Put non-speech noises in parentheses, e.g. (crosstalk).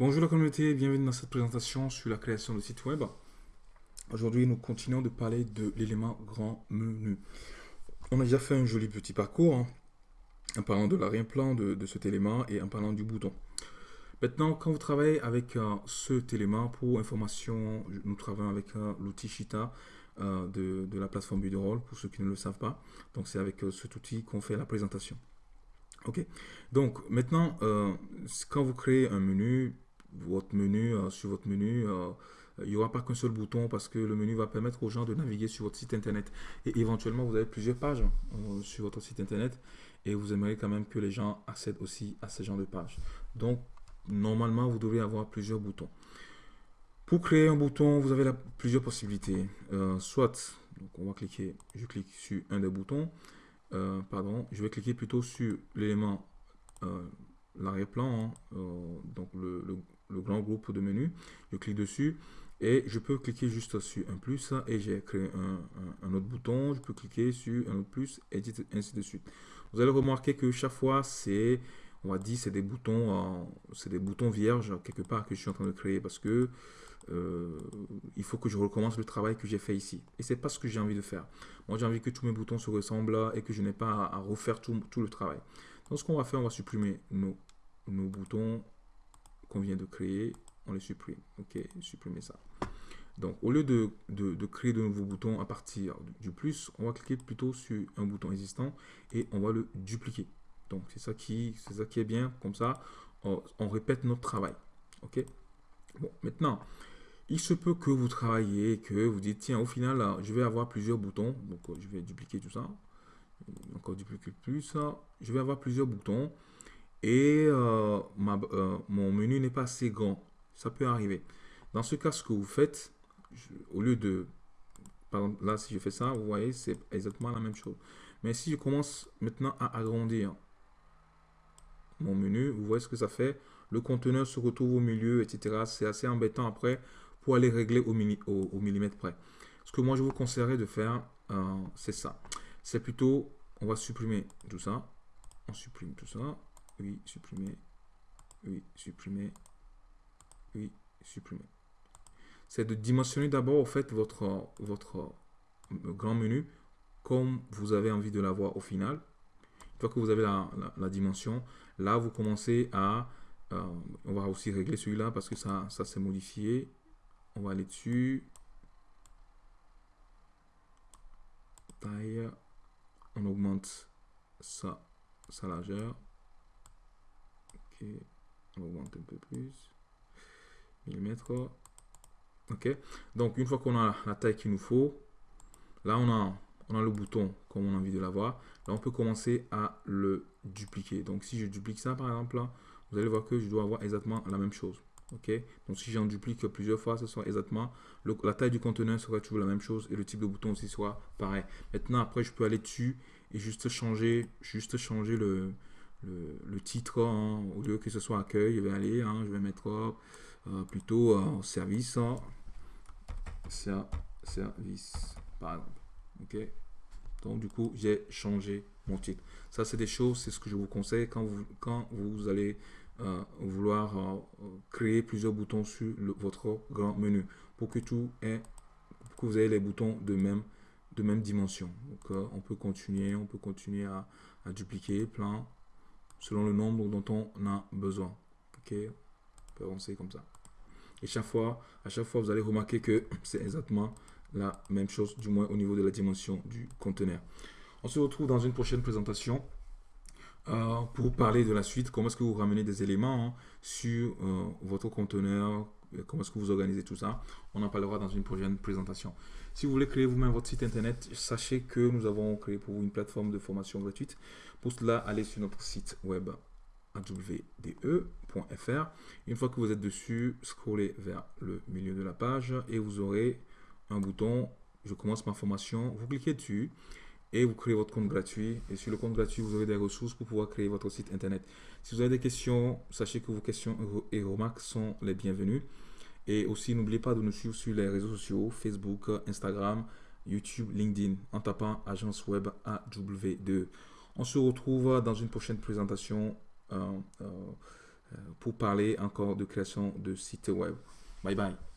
Bonjour la communauté, bienvenue dans cette présentation sur la création de site web. Aujourd'hui, nous continuons de parler de l'élément grand menu. On a déjà fait un joli petit parcours hein, en parlant de l'arrière-plan de, cet élément et en parlant du bouton. Maintenant, quand vous travaillez avec euh, cet élément, pour information, nous travaillons avec euh, l'outil Shita euh, de, la plateforme Buderall, pour ceux qui ne le savent pas. Donc, c'est avec cet outil qu'on fait la présentation. Ok, donc maintenant, quand vous créez un menu, votre menu, euh, sur votre menu, euh, il n'y aura pas qu'un seul bouton parce que le menu va permettre aux gens de naviguer sur votre site internet. Et éventuellement, vous avez plusieurs pages euh, sur votre site internet et vous aimeriez quand même que les gens accèdent aussi à ce genre de pages. Donc, normalement, vous devez avoir plusieurs boutons. Pour créer un bouton, vous avez plusieurs possibilités. soit, donc on va cliquer, je clique sur un des boutons. pardon, je vais cliquer plutôt sur l'élément l'arrière-plan, hein, donc le grand groupe de menus. Je clique dessus et je peux cliquer juste sur un plus et j'ai créé un, autre bouton. Je peux cliquer sur un autre plus et ainsi de suite. Vous allez remarquer que chaque fois, c'est, on va dire, c'est des boutons, c'est des boutons vierges quelque part que je suis en train de créer parce que euh, il faut que je recommence le travail que j'ai fait ici. Et c'est pas ce que j'ai envie de faire. Moi, j'ai envie que tous mes boutons se ressemblent et que je n'ai pas à, refaire tout, tout, le travail. Donc, ce qu'on va faire, on va supprimer nos, nos boutons qu'on vient de créer, on les supprime. Ok, supprimer ça. Donc, au lieu de, créer de nouveaux boutons à partir du plus, on va cliquer plutôt sur un bouton existant et on va le dupliquer. Donc, c'est ça, qui, ça qui est bien. Comme ça, on, répète notre travail. OK? Bon, maintenant, il se peut que vous travaillez, que vous dites, tiens, au final, je vais avoir plusieurs boutons. Donc, je vais dupliquer tout ça. Encore dupliquer plus. Je vais avoir plusieurs boutons et euh, euh, mon menu n'est pas assez grand. Ça peut arriver. Dans ce cas, ce que vous faites, au lieu de... Là, si je fais ça, vous voyez, c'est exactement la même chose. Mais si je commence maintenant à agrandir mon menu, vous voyez ce que ça fait. Le conteneur se retrouve au milieu, etc. C'est assez embêtant après pour aller régler au, au, millimètre près. Ce que moi, je vous conseillerais de faire, euh, c'est ça. C'est plutôt, on va supprimer tout ça. On supprime tout ça oui, supprimer, oui, supprimer, oui, supprimer. C'est de dimensionner d'abord, en fait, votre, votre grand menu comme vous avez envie de l'avoir au final. Une fois que vous avez la, dimension, là, vous commencez à... Euh, on va aussi régler celui-là parce que ça, ça s'est modifié. On va aller dessus. Taille. On augmente sa largeur on augmente un peu plus. Millimètres. Ok. Donc, une fois qu'on a la taille qu'il nous faut, là, on a, on a le bouton comme on a envie de l'avoir. Là, on peut commencer à le dupliquer. Donc, si je duplique ça, par exemple, là, vous allez voir que je dois avoir exactement la même chose. Ok. Donc, si j'en duplique plusieurs fois, ce sera exactement la taille du conteneur sera toujours la même chose et le type de bouton aussi soit pareil. Maintenant, après, je peux aller dessus et juste changer, juste changer le, le, titre, hein, au lieu que ce soit accueil, je vais aller, hein, je vais mettre euh, plutôt euh, service, hein. service, par exemple. Ok Donc, du coup, j'ai changé mon titre. Ça, c'est des choses, c'est ce que je vous conseille quand vous, quand vous allez euh, vouloir créer plusieurs boutons sur votre grand menu pour que tout est, que vous ayez les boutons de même, de même dimension. Donc, on peut continuer, on peut continuer à dupliquer plein selon le nombre dont on a besoin. Ok, on peut avancer comme ça. Et chaque fois, à chaque fois, vous allez remarquer que (clears throat) c'est exactement la même chose, du moins au niveau de la dimension du conteneur. On se retrouve dans une prochaine présentation euh, pour parler de la suite, comment est-ce que vous ramenez des éléments hein, sur euh, votre conteneur, comment est-ce que vous organisez tout ça. On en parlera dans une prochaine présentation. Si vous voulez créer vous-même votre site internet, sachez que nous avons créé pour vous une plateforme de formation gratuite. Pour cela, allez sur notre site web awde.fr. Une fois que vous êtes dessus, scrollez vers le milieu de la page et vous aurez un bouton « Je commence ma formation ». Vous cliquez dessus et vous créez votre compte gratuit. Et sur le compte gratuit, vous aurez des ressources pour pouvoir créer votre site internet. Si vous avez des questions, sachez que vos questions et remarques sont les bienvenues. Et aussi, n'oubliez pas de nous suivre sur les réseaux sociaux, Facebook, Instagram, YouTube, LinkedIn, en tapant Agence Web AW2. On se retrouve dans une prochaine présentation euh, euh, pour parler encore de création de sites web. Bye bye.